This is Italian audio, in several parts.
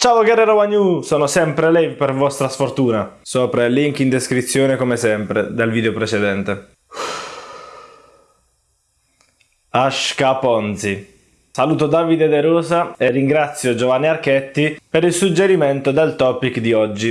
Ciao Guerrero Wagnu, sono sempre lei per vostra sfortuna. Sopra il link in descrizione come sempre del video precedente. Ashka Ponzi. Saluto Davide De Rosa e ringrazio Giovanni Archetti per il suggerimento del topic di oggi.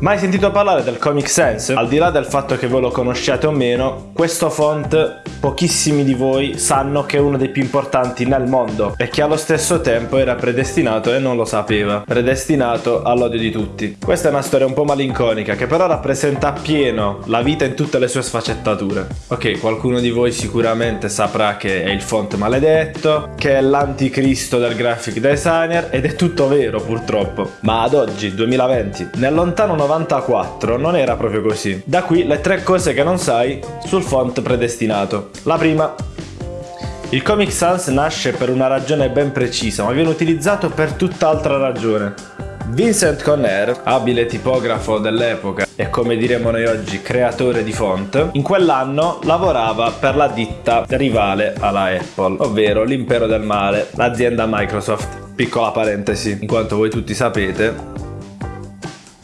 Mai sentito parlare del Comic Sans? Al di là del fatto che voi lo conosciate o meno, questo font pochissimi di voi sanno che è uno dei più importanti nel mondo e che allo stesso tempo era predestinato e non lo sapeva, predestinato all'odio di tutti. Questa è una storia un po' malinconica che però rappresenta appieno la vita in tutte le sue sfaccettature. Ok, qualcuno di voi sicuramente saprà che è il font maledetto, che è l'anticristo del graphic designer ed è tutto vero purtroppo. Ma ad oggi, 2020, nel lontano 94 non era proprio così. Da qui le tre cose che non sai sul font predestinato. La prima, il Comic Sans nasce per una ragione ben precisa, ma viene utilizzato per tutt'altra ragione. Vincent Conner, abile tipografo dell'epoca e come diremo noi oggi creatore di font, in quell'anno lavorava per la ditta rivale alla Apple, ovvero l'impero del male, l'azienda Microsoft. Piccola parentesi, in quanto voi tutti sapete,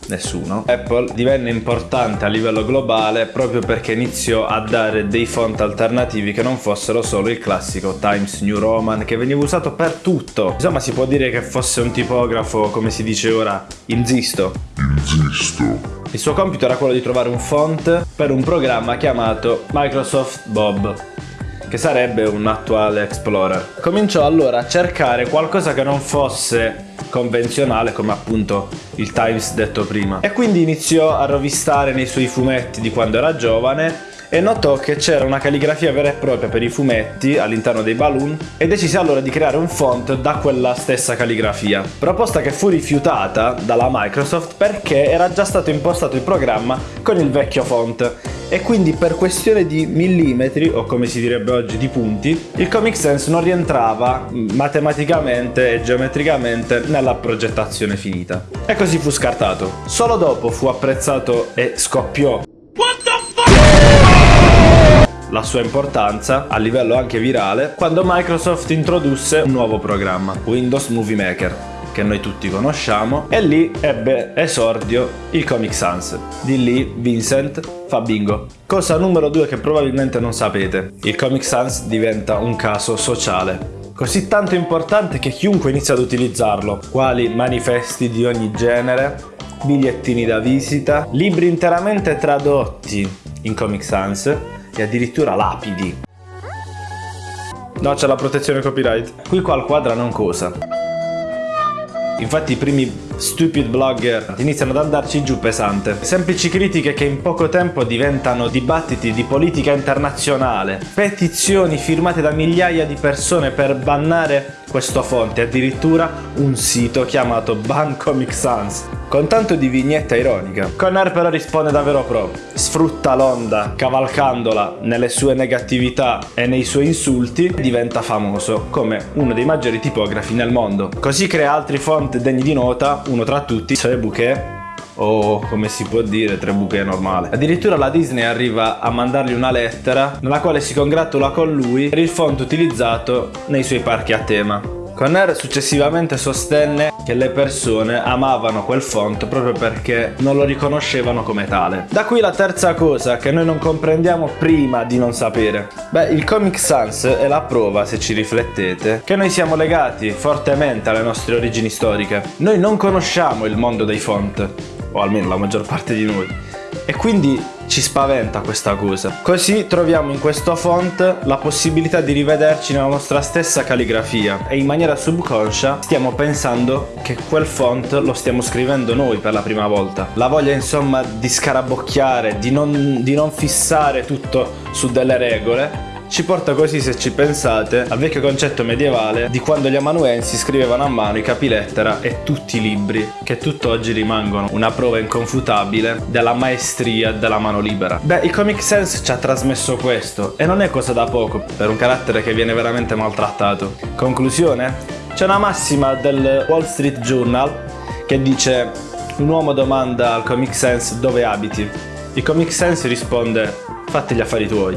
nessuno. Apple divenne importante a livello globale proprio perché iniziò a dare dei font alternativi che non fossero solo il classico Times New Roman che veniva usato per tutto. Insomma si può dire che fosse un tipografo, come si dice ora, inzisto. Inzisto. Il suo compito era quello di trovare un font per un programma chiamato Microsoft Bob che sarebbe un attuale Explorer. Cominciò allora a cercare qualcosa che non fosse convenzionale come appunto il Times detto prima e quindi iniziò a rovistare nei suoi fumetti di quando era giovane e notò che c'era una calligrafia vera e propria per i fumetti all'interno dei balloon e decise allora di creare un font da quella stessa calligrafia. Proposta che fu rifiutata dalla Microsoft perché era già stato impostato il programma con il vecchio font e quindi per questione di millimetri o come si direbbe oggi di punti il Comic Sans non rientrava matematicamente e geometricamente nella progettazione finita. E così fu scartato. Solo dopo fu apprezzato e scoppiò. La sua importanza a livello anche virale quando Microsoft introdusse un nuovo programma, Windows Movie Maker che noi tutti conosciamo e lì ebbe esordio il Comic Sans. Di lì Vincent fa bingo. Cosa numero due che probabilmente non sapete, il Comic Sans diventa un caso sociale. Così tanto importante che chiunque inizia ad utilizzarlo, quali manifesti di ogni genere, bigliettini da visita, libri interamente tradotti in Comic Sans e addirittura lapidi. No, c'è la protezione copyright. Qui qua al quadra non cosa. Infatti i primi stupid blogger iniziano ad andarci giù pesante. Semplici critiche che in poco tempo diventano dibattiti di politica internazionale, petizioni firmate da migliaia di persone per bannare questo fonte, addirittura un sito chiamato Ban Comic Sans, con tanto di vignetta ironica. Conner però risponde davvero pro, sfrutta l'onda cavalcandola nelle sue negatività e nei suoi insulti e diventa famoso come uno dei maggiori tipografi nel mondo. Così crea altri font degni di nota uno tra tutti, Tre Bouquet, o come si può dire tre buche normale. Addirittura la Disney arriva a mandargli una lettera nella quale si congratula con lui per il font utilizzato nei suoi parchi a tema. Conner successivamente sostenne che le persone amavano quel font proprio perché non lo riconoscevano come tale. Da qui la terza cosa che noi non comprendiamo prima di non sapere. Beh, il Comic Sans è la prova, se ci riflettete, che noi siamo legati fortemente alle nostre origini storiche. Noi non conosciamo il mondo dei font, o almeno la maggior parte di noi. E quindi ci spaventa questa cosa. Così troviamo in questo font la possibilità di rivederci nella nostra stessa calligrafia e in maniera subconscia stiamo pensando che quel font lo stiamo scrivendo noi per la prima volta. La voglia insomma di scarabocchiare, di non, di non fissare tutto su delle regole ci porta così, se ci pensate, al vecchio concetto medievale di quando gli amanuensi scrivevano a mano i capilettera e tutti i libri, che tutt'oggi rimangono una prova inconfutabile della maestria della mano libera. Beh, il Comic Sans ci ha trasmesso questo, e non è cosa da poco, per un carattere che viene veramente maltrattato. Conclusione? C'è una massima del Wall Street Journal che dice un uomo domanda al Comic Sans dove abiti. Il Comic Sans risponde fatti gli affari tuoi.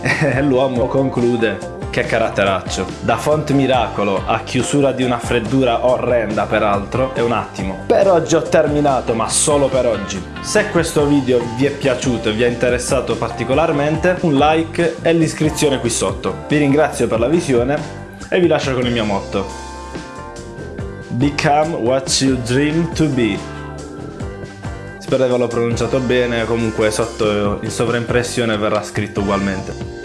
L'uomo conclude Che caratteraccio. Da font miracolo a chiusura di una freddura orrenda peraltro, è un attimo. Per oggi ho terminato, ma solo per oggi. Se questo video vi è piaciuto e vi ha interessato particolarmente, un like e l'iscrizione qui sotto. Vi ringrazio per la visione e vi lascio con il mio motto. Become what you dream to be. Spero di averlo pronunciato bene, comunque sotto in sovraimpressione verrà scritto ugualmente.